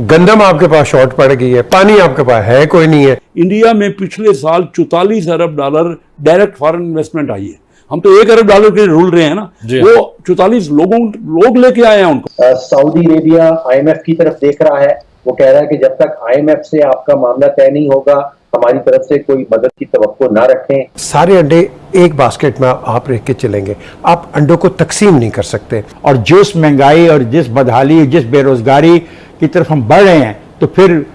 गंदम आपके पास शॉर्ट पड़ गई है पानी आपके पास है कोई नहीं है। इंडिया में पिछले साल चौतालीस अरब डॉलर डायरेक्ट फॉरेन इन्वेस्टमेंट आई है। हम तो एक अरब डॉलर के रूल रहे हैं ना वो चौतालीस लोगों लोग लेके आए हैं उनको। सऊदी अरेबिया आईएमएफ की तरफ़ देख रहा है। वो कह रहा है कि जब तक आईएमएफ से आपका मामला तय नहीं होगा हमारी तरफ़ से कोई मदद की तो ना रखें। सारे अंडे एक बास्केट में आप रख के चलेंगे। आप अंडों को तकसीम नहीं कर सकते। और जिस महँगाई और जिस बदहाली जिस बेरोजगारी की तरफ़ हम बढ़ रहे हैं तो फिर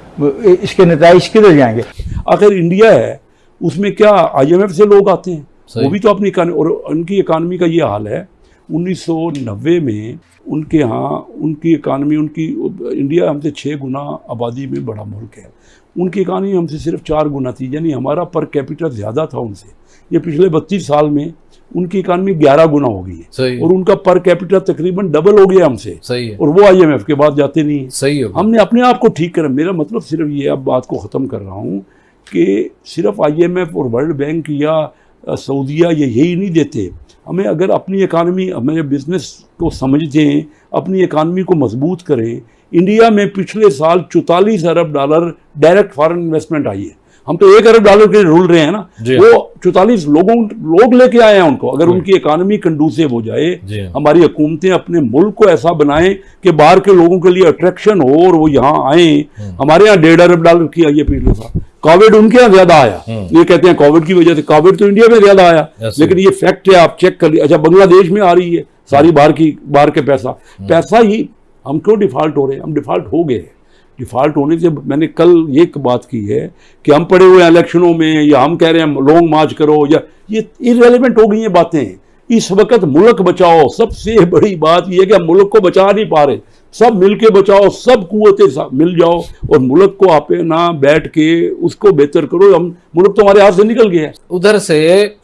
इसके नतज किधर जाएँगे? आखिर इंडिया है उसमें क्या आईएमएफ से लोग आते हैं? वो भी तो अपनी और उनकी इकानमी का ये हाल है। 1990 में उनके यहाँ उनकी इकानमी उनकी इंडिया हमसे छः गुना आबादी में बड़ा मुल्क है। उनकी इकानमी हमसे सिर्फ़ चार गुना थी यानी हमारा पर कैपिटल ज़्यादा था उनसे। ये पिछले बत्तीस साल में उनकी इकानमी ग्यारह गुना हो गई है। और उनका पर कैपिटल तकरीबन डबल हो गया हमसे। सही है। और वो आईएमएफ के बाद जाते नहीं हैं। सही है हमने अपने आप को ठीक करा। मेरा मतलब सिर्फ़ ये अब बात को ख़त्म कर रहा हूँ कि सिर्फ़ आईएमएफ और वर्ल्ड बैंक या सऊदिया ये यही नहीं देते। हमें अगर अपनी इकानमी हमारे बिज़नेस को समझते हैं अपनी इकानमी को मज़बूत करें इंडिया में पिछले साल चौतालीस अरब डॉलर डायरेक्ट फॉरेन इन्वेस्टमेंट आई है। हम तो एक अरब डॉलर के रूल रहे हैं ना। वो चौतालीस लोगों लोग लेके आए हैं उनको। अगर उनकी इकानमी कंडूसिव हो जाए हमारी हुकूमतें अपने मुल्क को ऐसा बनाएँ कि बाहर के लोगों के लिए अट्रैक्शन हो और वो यहाँ आए। हमारे यहाँ डेढ़ अरब डॉलर की आई है पिछले साल। कोविड उनके यहाँ ज़्यादा आया। ये कहते हैं कोविड की वजह से कोविड तो इंडिया में ज़्यादा आया लेकिन ये फैक्ट है आप चेक कर लीजिए। अच्छा बांग्लादेश में आ रही है सारी बाहर की बाहर के पैसा। पैसा ही हम क्यों डिफ़ॉल्ट हो रहे हैं? हम डिफ़ॉल्ट हो गए हैं। डिफ़ॉल्ट होने से मैंने कल ये बात की है कि हम पड़े हुए हैं इलेक्शनों में या हम कह रहे हैं लॉन्ग मार्च करो या ये इरेलीवेंट हो गई ये बातें। इस वक्त मुल्क बचाओ। सबसे बड़ी बात यह है कि हम मुल्क को बचा नहीं पा रहे। सब मिल के बचाओ सब कुतें मिल जाओ और मुल्क को आप ना बैठ के उसको बेहतर करो। हम मुल्क तो हमारे हाथ से निकल गया है। उधर से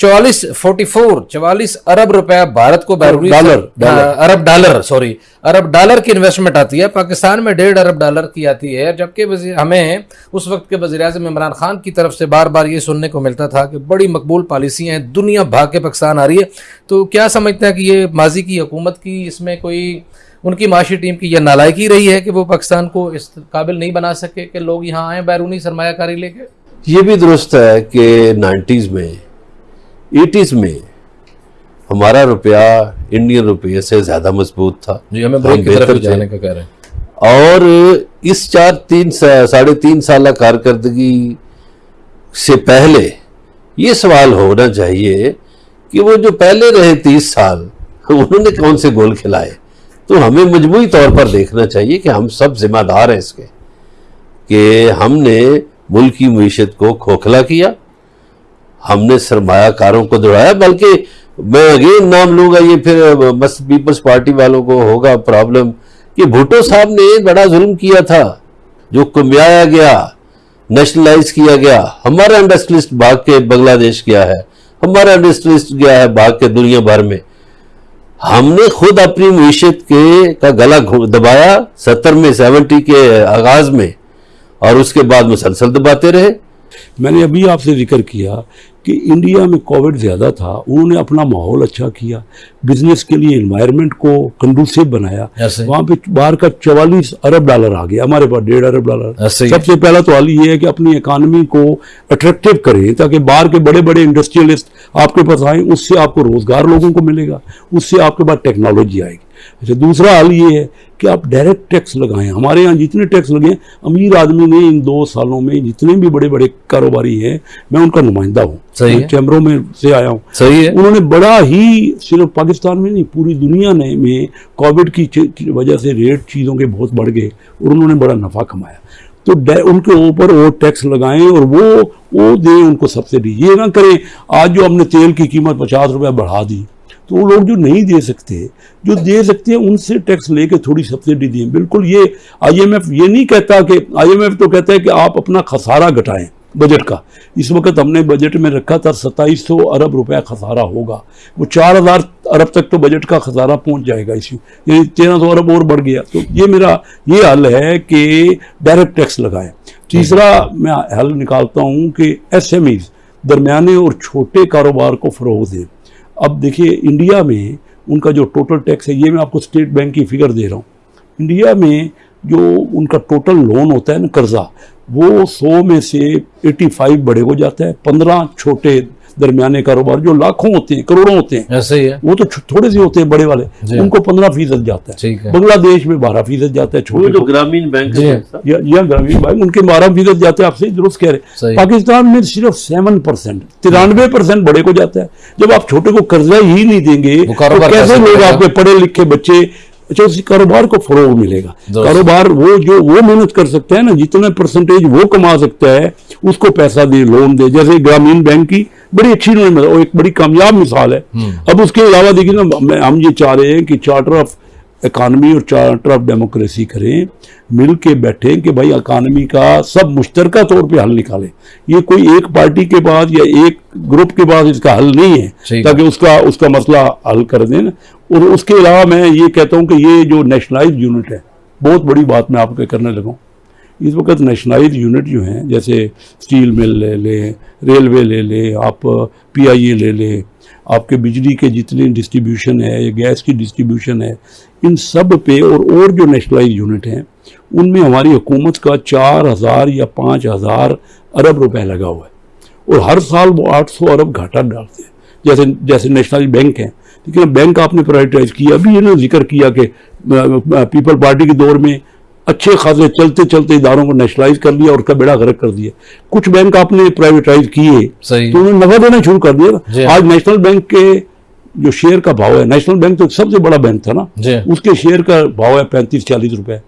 चौवालीस फोर्टी फोर चवालीस अरब रुपया भारत को बैरूनी डॉलर। हाँ, अरब डॉलर सॉरी अरब डॉलर की इन्वेस्टमेंट आती है। पाकिस्तान में डेढ़ अरब डॉलर की आती है। जबकि हमें उस वक्त के वजी अजम इमरान खान की तरफ़ से बार बार ये सुनने को मिलता था कि बड़ी मकबूल पॉलिसियाँ हैं दुनिया भाग के पाकिस्तान आ रही है। तो क्या समझते हैं कि ये माजी की हुकूमत की इसमें कोई उनकी माशी टीम की यह नालायकी रही है कि वो पाकिस्तान को इस काबिल नहीं बना सके कि लोग यहाँ आए बैरूनी सरमायाकारी लेके। ये भी दुरुस्त है कि नाइन्टीज़ में एटीज़ में हमारा रुपया इंडियन रुपये से ज़्यादा मज़बूत था। जी हमें हम ब्रेक की तरफ़। जाने का कह रहे हैं। और इस चार तीन साढ़े तीन साल कारकर्दगी से पहले ये सवाल होना चाहिए कि वो जो पहले रहे तीस साल उन्होंने कौन से गोल खिलाए? तो हमें मजमू तौर पर देखना चाहिए कि हम सब जिम्मेदार हैं इसके, कि हमने मुल्क की मीशत को खोखला किया, हमने सरमायाकारों को दौड़ाया, बल्कि मैं अगेन नाम लूँगा, ये फिर मस्त पीपल्स पार्टी वालों को होगा प्रॉब्लम, कि भुट्टो साहब ने बड़ा जुल्म किया था, जो कुम्याया गया, नेशनलाइज किया गया, हमारा इंडस्ट्रियलिस्ट भाग के बांग्लादेश गया है, हमारा इंडस्ट्रियलिस्ट गया है भाग के दुनिया भर में। हमने खुद अपनी मीशत के का गला दबाया सत्तर में, सेवेंटी के आगाज़ में, और उसके बाद मुसलसल दबाते रहे। मैंने अभी आपसे ज़िक्र किया कि इंडिया में कोविड ज़्यादा था उन्होंने अपना माहौल अच्छा किया बिज़नेस के लिए इन्वायरमेंट को कंडूसिव बनाया। वहाँ पे बाहर का चवालीस अरब डॉलर आ गया हमारे पास डेढ़ अरब डॉलर सबसे पहला तो हाल ये है कि अपनी इकानमी को अट्रैक्टिव करें ताकि बाहर के बड़े बड़े इंडस्ट्रियलिस्ट आपके पास आए उससे आपको रोज़गार लोगों को मिलेगा उससे आपके पास टेक्नोलॉजी आएगी। अच्छा दूसरा हाल ये है कि आप डायरेक्ट टैक्स लगाएँ। हमारे यहाँ जितने टैक्स लगे हैं, अमीर आदमी ने इन दो सालों में जितने भी बड़े बड़े कारोबारी हैं मैं उनका नुमाइंदा हूँ। सही है। चैम्बरों में से आया हूँ। सही है। उन्होंने बड़ा ही सिर्फ़ पाकिस्तान में नहीं पूरी दुनिया ने में कोविड की की वजह से रेट चीज़ों के बहुत बढ़ गए और उन्होंने बड़ा नफ़ा कमाया। तो उनके ऊपर वो टैक्स लगाएँ और वो वो दें उनको सब्सिडी ये ना करें आज जो हमने तेल की कीमत पचास रुपये बढ़ा दी तो वो लोग जो नहीं दे सकते, जो दे सकते हैं, उनसे टैक्स लेके थोड़ी सब्सिडी दें बिल्कुल ये आईएमएफ ये नहीं कहता कि आईएमएफ तो कहता है कि आप अपना खसारा घटाएँ बजट का। इस वक्त हमने बजट में रखा था, सत्ताईस सौ अरब रुपया खसारा होगा। वो चार हज़ार अरब तक तो बजट का खसारा पहुँच जाएगा इसी, यानी तेरह सौ अरब और बढ़ गया। तो ये मेरा, ये हल है कि डायरेक्ट टैक्स लगाएँ। तीसरा, मैं हल निकालता हूँ कि एस एम ईज दरमियाने और छोटे कारोबार को फ़रोग दें। अब देखिए, इंडिया में उनका जो टोटल टैक्स है, ये मैं आपको स्टेट बैंक की फिगर दे रहा हूँ। इंडिया में जो उनका टोटल लोन होता है ना कर्जा, वो सौ में से 85 बड़े हो जाता है, पंद्रह छोटे दरमियाने कारोबार जो लाखों होते हैं करोड़ों होते हैं ऐसे ही है। वो तो थोड़े से होते हैं बड़े वाले उनको पंद्रह फ़ीसद जाता है। है। बांग्लादेश में बारह फ़ीसद जाता है छोटे जो ग्रामीण बैंक। है या, ग्रामीण बैंक उनके बारह फ़ीसद जाते हैं आप सही दुरुस्त कह रहे हैं। पाकिस्तान में सिर्फ़ सेवन परसेंट तिरानवे परसेंट बड़े को जाता है। जब आप छोटे को कर्जा ही नहीं देंगे तो कैसे कैसे लोग आपके पढ़े लिखे बच्चे अच्छा उस कारोबार को फरोग मिलेगा। कारोबार वो जो वो मेहनत कर सकता है ना जितना परसेंटेज वो कमा सकता है उसको पैसा दे लोन दे। जैसे ग्रामीण बैंक की बड़ी अच्छी उन्होंने और एक बड़ी कामयाब मिसाल है। अब उसके अलावा देखिए ना हम ये चाह रहे हैं कि चार्टर ऑफ़ इकानमी और चार्टर ऑफ़ डेमोक्रेसी करें मिल के बैठे कि भाई इकानमी का सब मुश्तरका तौर पे हल निकालें। ये कोई एक पार्टी के पास या एक ग्रुप के पास इसका हल नहीं है ताकि उसका उसका मसला हल कर दें। और उसके अलावा मैं ये कहता हूँ कि ये जो नेशनलाइज यूनिट है बहुत बड़ी बात मैं आपके करने लगा। इस वक्त नेशनलाइज यूनिट जो हैं, जैसे स्टील मिल ले लें रेलवे ले लें, आप पीआईए ले लें, आपके बिजली के जितने डिस्ट्रीब्यूशन है, या गैस की डिस्ट्रीब्यूशन है, इन सब पे और और जो नेशनलाइज यूनिट हैं, उनमें हमारी हुकूमत का चार हज़ार या पाँच हज़ार अरब रुपए लगा हुआ है। और हर साल वो आठ सौ अरब घाटा डालते हैं। जैसे जैसे नेशनल बैंक है। लेकिन बैंक आपने प्राइवेटाइज किया, अभी इन्होंने ज़िक्र किया कि पीपल पार्टी के दौर में अच्छे खासे चलते चलते इधारों को नेशनलाइज कर लिया और उसका बेड़ा गर्क कर दिया। कुछ बैंक आपने प्राइवेटाइज किए तो उन्होंने नफा देना शुरू कर दिया आज नेशनल बैंक के जो शेयर का भाव है नेशनल बैंक तो सबसे बड़ा बैंक था ना। उसके शेयर का भाव है पैंतीस चालीस रुपए।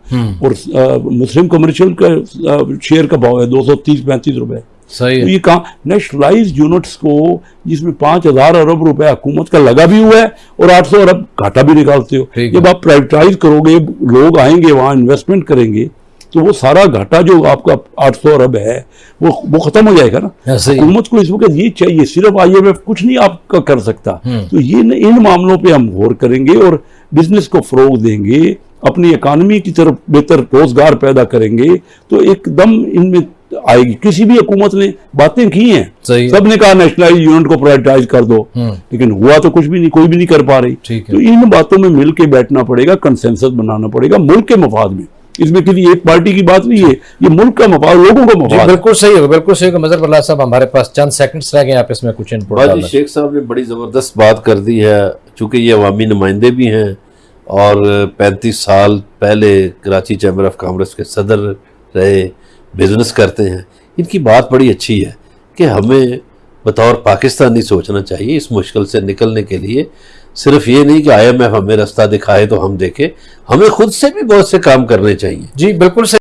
और अ, मुस्लिम कमर्शियल का शेयर का भाव है दो सौ तीस पैंतीस रुपए। सही तो ये कहा नेशनलाइज यूनिट्स को जिसमें पाँच हज़ार अरब रुपए हुकूमत का लगा भी हुआ है और आठ सौ अरब घाटा भी निकालते हो। जब आप प्राइवेटाइज करोगे लोग आएँगे वहाँ इन्वेस्टमेंट करेंगे तो वो सारा घाटा जो आपका आठ सौ अरब है वो वो खत्म हो जाएगा ना। हुकूमत को इस वक्त ये चाहिए सिर्फ़ आईएमएफ कुछ नहीं आपका कर सकता। हम्म। तो ये न- इन मामलों पे हम गौर करेंगे और बिज़नेस को फरोग देंगे अपनी इकानमी की तरफ़ बेहतर रोज़गार पैदा करेंगे तो एकदम इनमें आएगी किसी भी हुकूमत ने बातें की हैं। सबने कहा नेशनलाइज यूनिट को प्राइवेटाइज कर दो। हम्म। लेकिन हुआ तो कुछ भी नहीं कोई भी नहीं कर पा रही। तो इन बातों में मिल के बैठना पड़ेगा कंसेंसस बनाना पड़ेगा मुल्क के मफाद में। इसमें किसी एक पार्टी की बात नहीं है। ये मुल्क का मफाद लोगों का मफाद बिल्कुल सही होगा बिल्कुल सही होगा मजर बल्ला साहब हमारे पास चंद सेकंड्स रह गए आप इसमें कुछ इनपुट शेख साहब ने बड़ी ज़बरदस्त बात कर दी है चूँकि ये अवामी नुमाइंदे भी हैं और पैंतीस साल पहले कराची चैम्बर ऑफ़ कॉमर्स के सदर रहे। बिज़नेस करते हैं। इनकी बात बड़ी अच्छी है कि हमें बतौर पाकिस्तानी सोचना चाहिए इस मुश्किल से निकलने के लिए। सिर्फ़ ये नहीं कि आईएमएफ हमें रास्ता दिखाए तो हम देखें। हमें खुद से भी बहुत से काम करने चाहिए। जी, बिल्कुल सही।